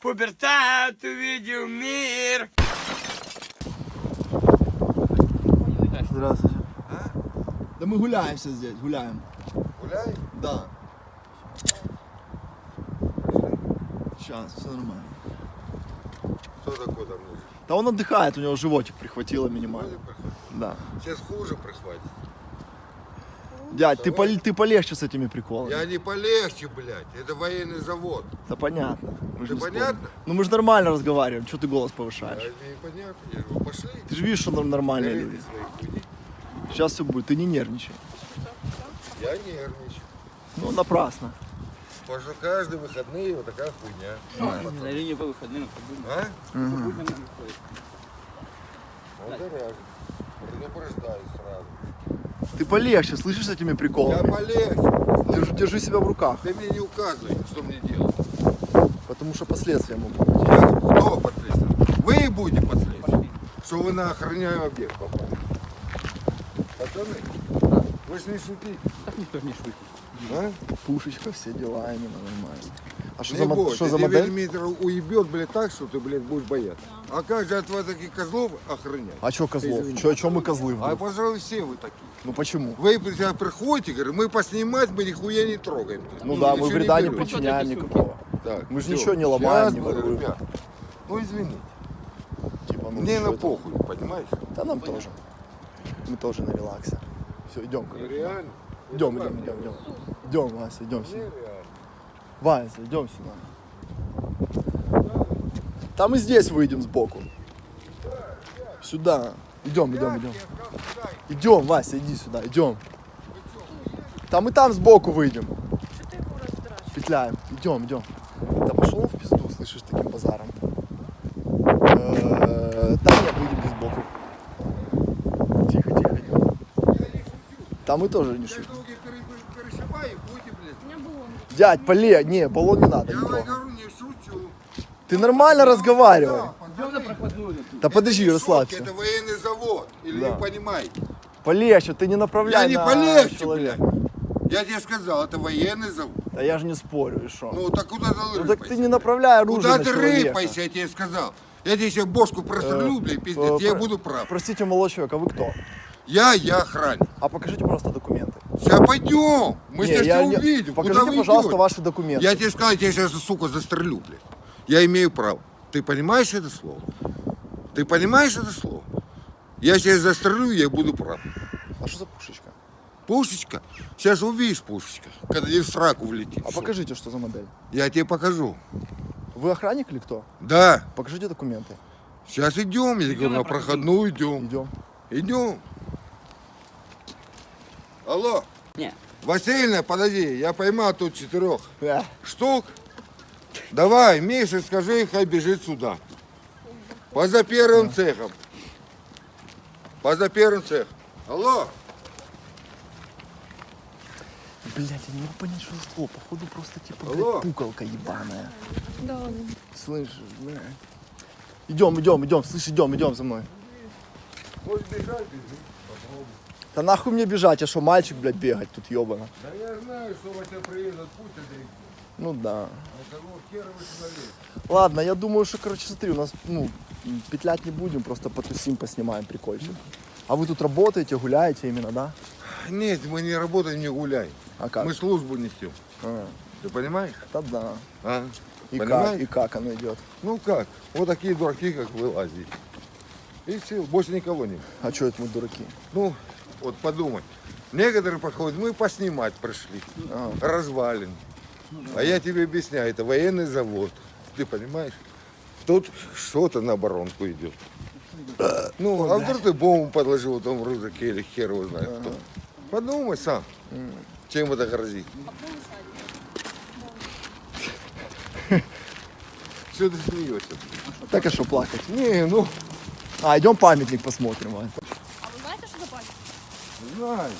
Пубертат увидел мир. Здравствуйте. Да мы гуляемся здесь, гуляем. Гуляй? Да. Сейчас, все нормально. Кто такой там? Да он отдыхает, у него животик прихватило минимально. Да. Сейчас хуже прихватит. Дядь, ты, пол- ты полегче с этими приколами. Я не полегче, блядь. Это военный завод. Да понятно. Мы же понятно? Ну мы же нормально разговариваем, что ты голос повышаешь? непонятно. Я говорю, пошли. Ты же видишь, что нор- нормальные люди. Сейчас все будет, ты не нервничай. Я нервничаю. Ну, напрасно. Потому что каждые выходные вот такая хуйня. На линии по выходным А? нам. Вот и раз. Предупреждаю сразу. Ты полегче, слышишь с этими Я приколами? полегче. Держи, держи себя в руках, Ты мне не указывай, что мне делать. Потому что последствия могут быть. Я, кто последствия? Вы будете последствия. Что вы на охраняемый объект попали. Пацаны, вы ж не шутите. Так никто не шутит. А? Пушечка, все дела, именно нормально. А что Не за, бойся, что за модель? Вельмитр уебет, блядь, так, что ты, блядь, будешь бояться. А как же от вас таких козлов охранять? А что козлов? Извини. Чё, чё мы козлы А, вдруг? пожалуй, все вы такие. Ну почему? Вы приходите, говорю, мы поснимать, мы нихуя не трогаем. Ну да, мы вреда не берем. причиняем никакого. Так, мы же ничего не ломаем, не говорю, ребят, Ну, извините. Типа, ну, Мне на это? похуй, понимаешь? Да нам тоже. Мы тоже на релаксе. Все, идем. Ну, реально. Идем, идем, идем, идем. Идем, Вася, идем сюда. Нереально. Вася, идем сюда. Там и здесь выйдем сбоку. Сюда. Идем, идем, идем. Идем, Вася, иди сюда, идем. Там и там сбоку выйдем. Петляем. Идем, идем. Пошел в пизду, слышишь, таким базаром. Э, Там нет, выйдем здесь сбоку. Тихо, тихо, идем. Там мы тоже не шутим. Дядь, поле, не, баллон не надо, Я говорю, не шучу. Ты нормально разговаривай. Да подожди, Это расслабься. Это военный завод. Или Да. не понимаете? Полегче, ты не направляй Я не на полегче, человека. блядь. Я тебе сказал, это военный завод. Да я же не спорю, и что? Ну так куда ты Ну рыпайся? так ты не направляй оружие Куда на ты человека. рыпайся, я тебе сказал. Я тебе сейчас бошку прострелю, блядь, пиздец, Э, я про- буду прав. Простите, молодой человек, а вы кто? Я, я охранник. А покажите, пожалуйста, документы. Сейчас пойдем, мы Не, сейчас я все не- увидим. Покажите, Куда вы пожалуйста, идете? ваши документы. Я тебе сказал, я тебя сейчас, сука, застрелю, блядь. Я имею право. Ты понимаешь это слово? Ты понимаешь это слово? Я сейчас застрелю, я буду прав. А что за пушечка? Пушечка? Сейчас увидишь пушечка, когда тебе в сраку влетит. А покажите, что за модель. Я тебе покажу. Вы охранник или кто? Да, Покажите документы. сейчас идем, я говорю, на проходную идем. Идем. Идем. Алло, Не. Васильевна, подожди, я поймал тут четырех Э, штук. Давай, Миша, скажи, хай бежит сюда. Поза первым цехом. Поза первым цехом. Алло, Блять, я не могу понять, что за слово. Походу просто типа, блядь, пукалка ебаная. Да, Слышишь, блядь. Идем, идем, идем, слышь, идем, идем за мной. хочешь бежать, бежи. Да нахуй мне бежать, я что, мальчик, блядь, бегать тут ебано. Да я знаю, что Вася приедет, пусть это и- Ну да. А? Ладно, я думаю, что, короче, смотри, у нас, ну, петлять не будем, просто потусим, поснимаем прикольчик. А вы тут работаете, гуляете именно, да? Нет, мы не работаем, не гуляем. А как? Мы службу несем. А, Ты понимаешь? да, да. А? И как, Понимаешь? и как оно идет? Ну как? Вот такие дураки, как вы лазите. И все, больше никого нет. А что это мы дураки? Ну, вот подумай. Некоторые подходят, мы поснимать пришли. А, Развалин. А я тебе объясняю, это военный завод. Ты понимаешь? Тут что-то на оборонку идет. Ну, а вдруг ты бомбу подложил там в рюкзаке или хер его знает кто. Подумай сам, чем это грозит. Что ты смеешься? так а что плакать? Не, ну, А, идем памятник посмотрим. Вань. А вы знаете, что за память? знаю.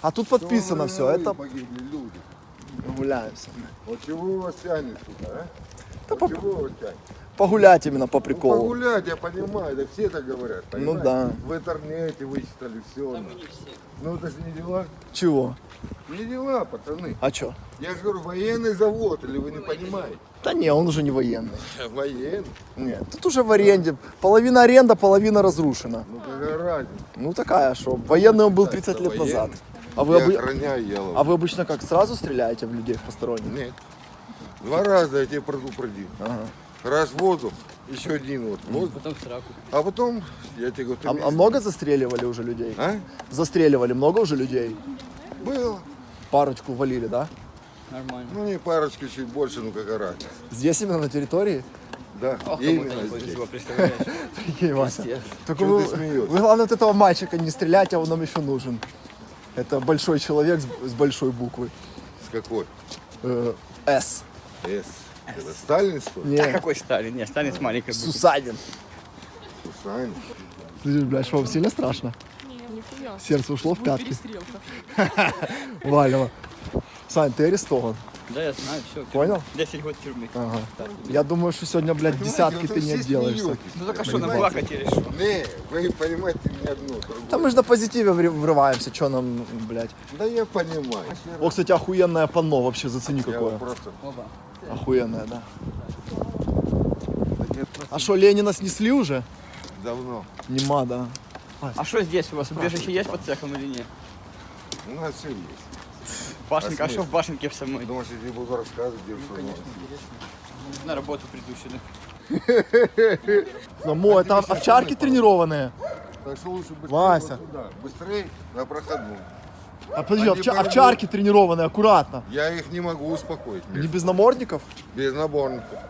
А тут подписано все, это Погибли люди. гуляемся. Вот чего вас тянет сюда, а? Да Вот по-? Погулять именно по Ну, приколу. погулять, я понимаю, да все так говорят. Ну понимаешь? да. В интернете вычитали все. Да мы не все. Ну это же не дела. Чего? Не дела, пацаны. А чё? Я же говорю, военный завод, или вы не понимаете? Да не, он уже не военный. Военный. Нет, тут уже в аренде. Половина аренда, половина разрушена. Ну какая разница? Ну такая, что военный он был 30 это лет назад. военный. А вы, Ялову. а вы обычно как, сразу стреляете в людей посторонних? Нет. Два раза я тебя предупредил. Ага. Раз в воздух, еще один вот. воздух. Потом в сраку. А потом, я тебе говорю, ты А, а много застреливали уже людей? А? Застреливали много уже людей? Было. Парочку валили, да? Нормально. Ну не парочку, чуть больше, ну какая разница. Здесь именно на территории? Да, Ох, именно здесь. Прикинь, Вася. Только вы, ты смеешься? вы, главное, от этого мальчика не стреляйте, а он нам еще нужен. Это большой человек с, с большой буквы. С какой? Э, С. С. Это Сталин, что ли? Не, А какой Сталин? Не, Сталин с маленькой буквы. Сусанин. Сань. Слышишь, блядь, вам сильно страшно? Сердце ушло в пятки. Перестрелка. Валево. Сань, ты арестован. Да, я знаю, все. Понял? 10 год тюрьмы. Ага. Я думаю, что сегодня, блядь, десятки ты не отделаешься. Ну так а что, нам плакать или что? Не, вы понимаете не одно, другое. Да мы же на позитиве врываемся, что нам, блядь. Да я понимаю. О, кстати, охуенное панно вообще, зацени Я какое. просто... Охуенное, да. А что, Ленина снесли уже? давно. Нема, да. А что здесь у вас? Убежище есть под цехом или нет? У нас все есть. Башенка, а что в башенке в самой? Думаешь, я тебе буду рассказывать, где что у нас? На работу приду сюда. Само, это овчарки тренированные. Так что лучше быстрее Вася. сюда. Быстрее на проходную. А подожди, овча- овчарки тренированные, аккуратно. Я их не могу успокоить. Не без намордников? Без наборника.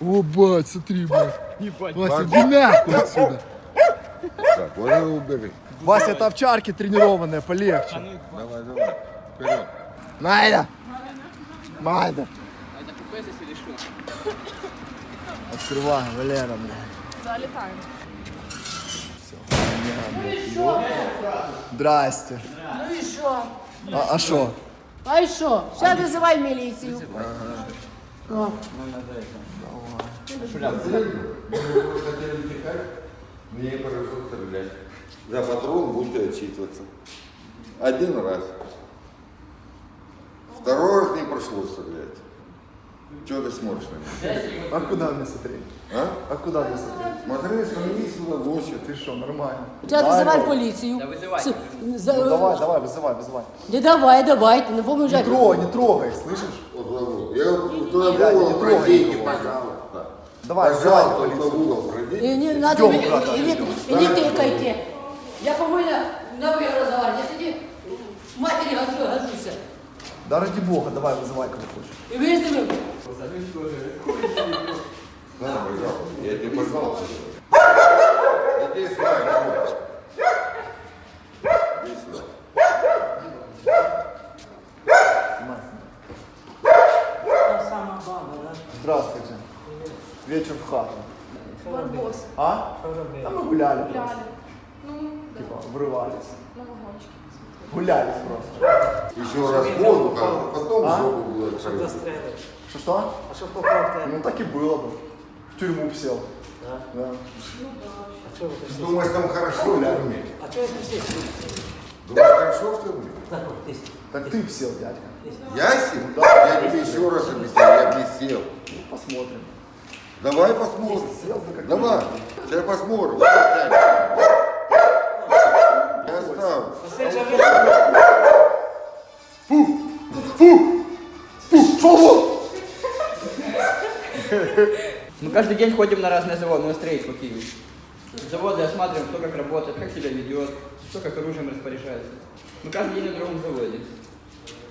О, бать, смотри, бать. Ебать. Вася, иди нахуй отсюда. Так, вот убери. Вася, это овчарки тренированные, полегче. Давай, давай. Вперед. Найда! Майда! А это купе здесь или что? Открывай, Валера, бля. Залетаем. Здрасте. Ну і що? А а що? А і що? Зараз визивай міліцію. О, Мне не хорошо стрелять. За патрон будете отчитываться. Один раз. Второй раз не прошло стрелять. Чего ты смотришь на меня? А куда мне смотреть? А? А куда мне смотреть? Смотри, смотри с удовольствием. Ты что, нормально? зараз Дай, визивай Ром. поліцію. Да визивай. С- Ну, за- давай, давай, вызывай, вызывай. Не давай, давай, ти не Не поможеш. трогай, не трогай, слышишь? Вот в угол. Я туда Я в не угол трогаю пройдите, никого. пожалуйста. Давай, Пожалуйста, вызывай вот полицию. в угол пройдите. І не надо, Йдем, і- брата, і не- йдем. і не тикайте. Я по-моєму на ви розговорю. Я тоді матері гаджу- гаджуся. Да ради бога, давай, вызывай, кого хочешь. На, пожалуйста. Я тебе пожалуйста. Иди сюда, иди. Иди сюда. Здравствуйте. Вечер в хату. Барбос. А? А мы гуляли просто. Гуляли. Ну, да. Типа, врывались. Вагончике. Гулялись просто. Еще раз воздух, а потом А? жопу будет открыть. Что-что? А что попал-то? Ну так и было бы. В тюрьму б сел. Да? Да. А что вы пришли? Думаешь, там хорошо в тюрьме? А что вы пришли? Думаешь, хорошо в тюрьме? Так вот, здесь. Так ты сел, дядька. Я сел? Я тебе еще раз объясняю, я не сел. Посмотрим. Давай посмотрим. Бы Давай, сейчас посмотрим. Я оставлю. Мы каждый день ходим на разные заводы, на строить по Киеву. Заводы осматриваем, кто как работает, как себя ведет, кто как оружием распоряжается. Мы каждый день на другом заводе.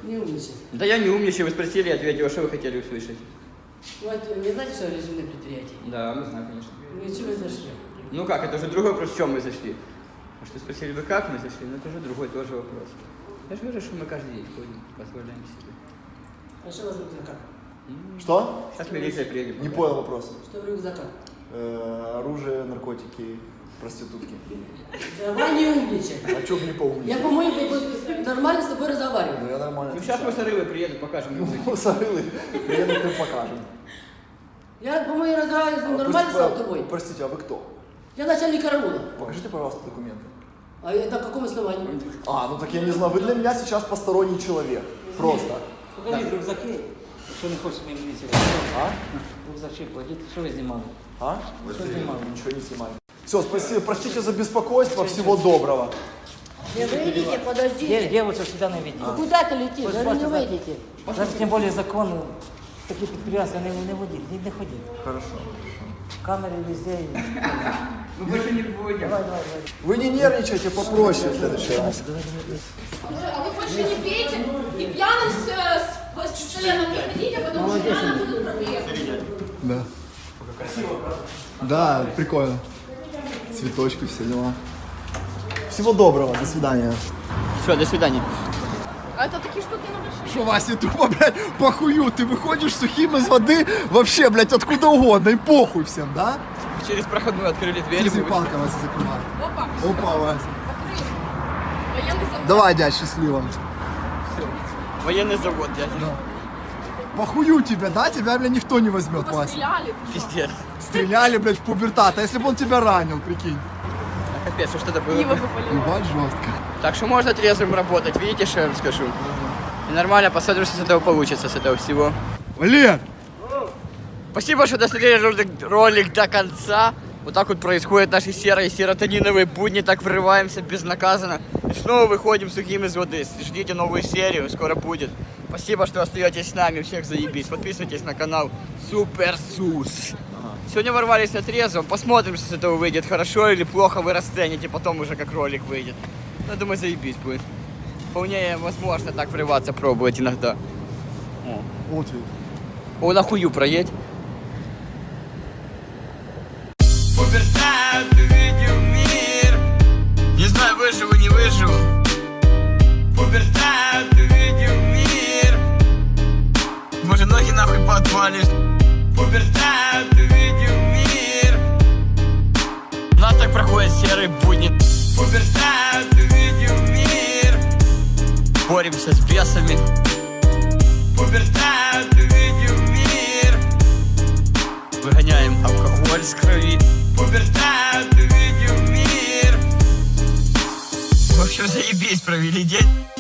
Не умничай. Да я не умничаю, вы спросили, я ответил, а что вы хотели услышать? Вот, вы знаете, что режимное предприятие? Да, мы знаем, конечно. Вы чего зашли? Ну как, это уже другой вопрос, в чем мы зашли. А что спросили вы, как мы зашли, ну это уже другой тоже вопрос. Я же говорю, что мы каждый день ходим, позволяем себе. А что у вас в рюкзаках? Что? Сейчас милиция приедет. Не понял вопрос. Что в рюкзаках? Э, оружие, наркотики, проститутки. Давай не умничай. А чё бы не поумничать? Я, по-моему, нормально с тобой разговариваю. Ну я нормально. Ну сейчас мы с Орылой приедут, покажем. Ну, Сарылы, приедут и покажем. Я, по-моему, разговариваю А, нормально с тобой. Простите, а вы кто? Я начальник караула. Покажите, пожалуйста, документы. А это на каком основании? А, ну так я не знаю, вы для меня сейчас посторонний человек. Просто. Покажіть рюкзаки, якщо не хочете мені міліцію. А? Рюкзачки кладіть, що ви знімали? А? Що знімали? Ничего не снимали. Все, спасибо, простите за беспокойство, всего доброго. Не выйдите, Де, подождите. дівчинок сюди не ведіть. Ну Куда ты летишь? Ось Говорю, не бачите, выйдите. Зараз тим більше закон, такі підприємства не, не водіть, не, не ходіть. Хорошо. Камери везде. Мы больше не давай. Вы не нервничайте, попроще в следующий раз. А вы больше не пейте и пьяным с, с, с членом не ходите, потому что реально будут проблемы. Да. Да, прикольно. Цветочки, все дела. Всего доброго, до свидания. Все, до свидания. А это такие штуки на большие. Что, Вася, тупо, блядь, похую, ты выходишь сухим из воды вообще, блядь, откуда угодно, и похуй всем, да? Через проходную открыли дверь. Физи палка Вася закрывает. Опа, Опа, Вася. закрыли. Военный завод. Давай, дядь, счастливо. Военный завод, дядя. Похую тебя, да? Тебя, блядь, никто не возьмет, Вася. Постреляли. Пиздец. Стреляли, блядь, в пубертат. А если бы он тебя ранил, прикинь? Капец, что это было? Ебать жестко. Так что можно трезвым работать, видите, что я вам скажу? И нормально, посмотрим, что с этого получится, с этого всего. Валер! Спасибо, что досмотрели ролик, ролик до конца. Вот так вот происходят наши серые серотониновые будни, так врываемся безнаказанно. И снова выходим сухим из воды. Ждите новую серию, скоро будет. Спасибо, что остаетесь с нами, всех заебись. Подписывайтесь на канал Супер Сус. Сегодня ворвались на трезвом, посмотрим, что с этого выйдет, хорошо или плохо, вы расцените потом уже, как ролик выйдет. Ну, думаю, заебись будет. Вполне возможно так врываться, пробовать иногда. Вот ведь. О, нахую проедь. Выживу, не выживу Пубертат увидел мир Может, ноги нахуй подвалишь Пубертат увидел мир У нас так проходят серые будни. Пубертат увидел мир Боремся с бесами. Пубертат увидел мир Выгоняем алкоголь с крови. Пубертат увидел мир В общем, заебись, провели день.